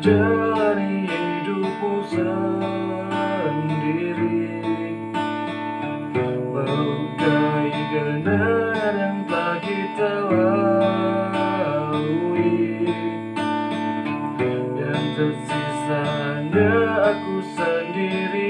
menjalani hidupku sendiri. Melukai kenangan yang tak kita lalui. Yang tersisa hanya aku sendiri.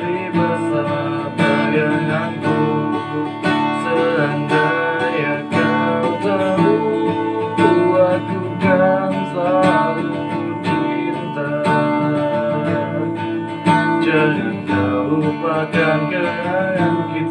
jangan kau lupakan kenangan kita.